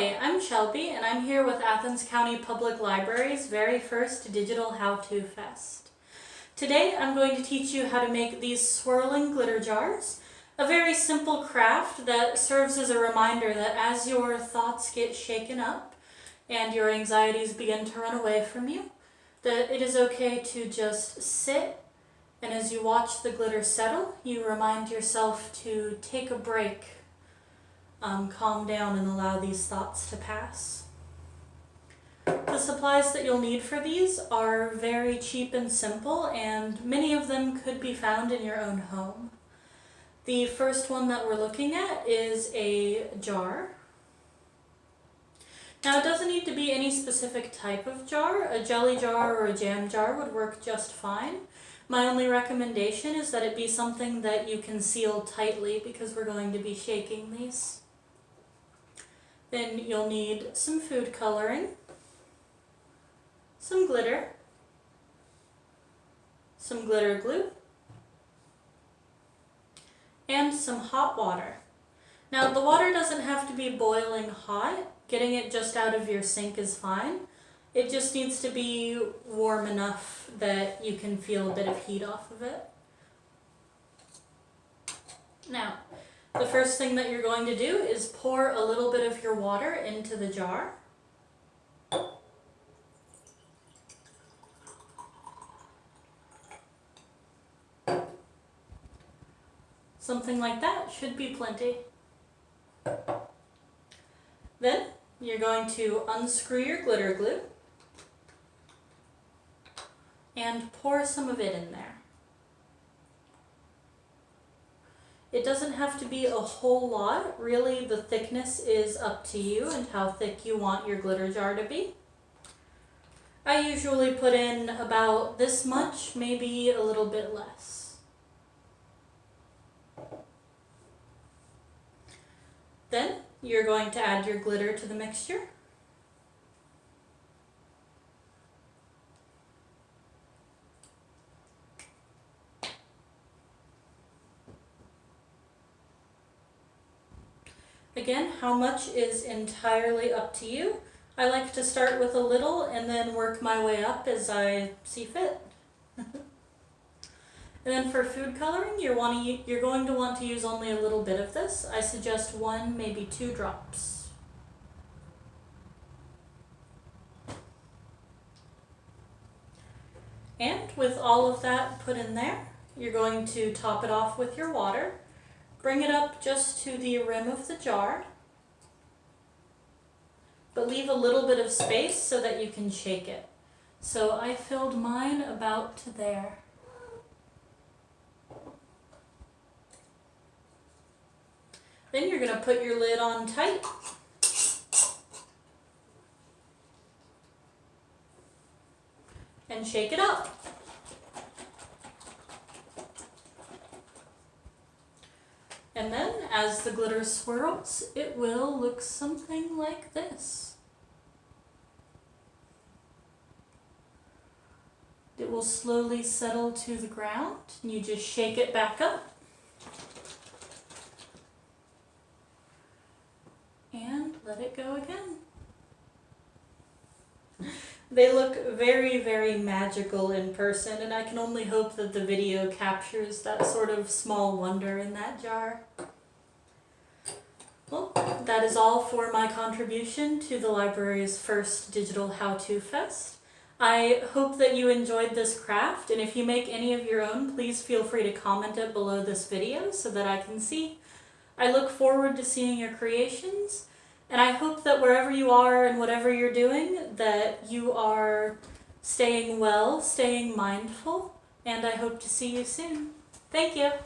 Hi, I'm Shelby and I'm here with Athens County Public Library's very first Digital How-To Fest. Today I'm going to teach you how to make these swirling glitter jars, a very simple craft that serves as a reminder that as your thoughts get shaken up and your anxieties begin to run away from you, that it is okay to just sit and as you watch the glitter settle, you remind yourself to take a break um, calm down and allow these thoughts to pass. The supplies that you'll need for these are very cheap and simple and many of them could be found in your own home. The first one that we're looking at is a jar. Now it doesn't need to be any specific type of jar. A jelly jar or a jam jar would work just fine. My only recommendation is that it be something that you can seal tightly because we're going to be shaking these. Then you'll need some food coloring, some glitter, some glitter glue, and some hot water. Now the water doesn't have to be boiling hot, getting it just out of your sink is fine. It just needs to be warm enough that you can feel a bit of heat off of it. Now, the first thing that you're going to do is pour a little bit of your water into the jar. Something like that should be plenty. Then you're going to unscrew your glitter glue and pour some of it in there. It doesn't have to be a whole lot. Really, the thickness is up to you and how thick you want your glitter jar to be. I usually put in about this much, maybe a little bit less. Then you're going to add your glitter to the mixture. Again, how much is entirely up to you. I like to start with a little and then work my way up as I see fit. and then for food coloring, you're, want to, you're going to want to use only a little bit of this. I suggest one, maybe two drops. And with all of that put in there, you're going to top it off with your water. Bring it up just to the rim of the jar, but leave a little bit of space so that you can shake it. So I filled mine about to there. Then you're going to put your lid on tight. And shake it up. And then as the glitter swirls, it will look something like this. It will slowly settle to the ground and you just shake it back up. And let it go again. They look very, very magical in person, and I can only hope that the video captures that sort of small wonder in that jar. Well, that is all for my contribution to the library's first Digital How-To Fest. I hope that you enjoyed this craft, and if you make any of your own, please feel free to comment it below this video so that I can see. I look forward to seeing your creations, and I hope that wherever you are and whatever you're doing, that you are staying well, staying mindful, and I hope to see you soon. Thank you.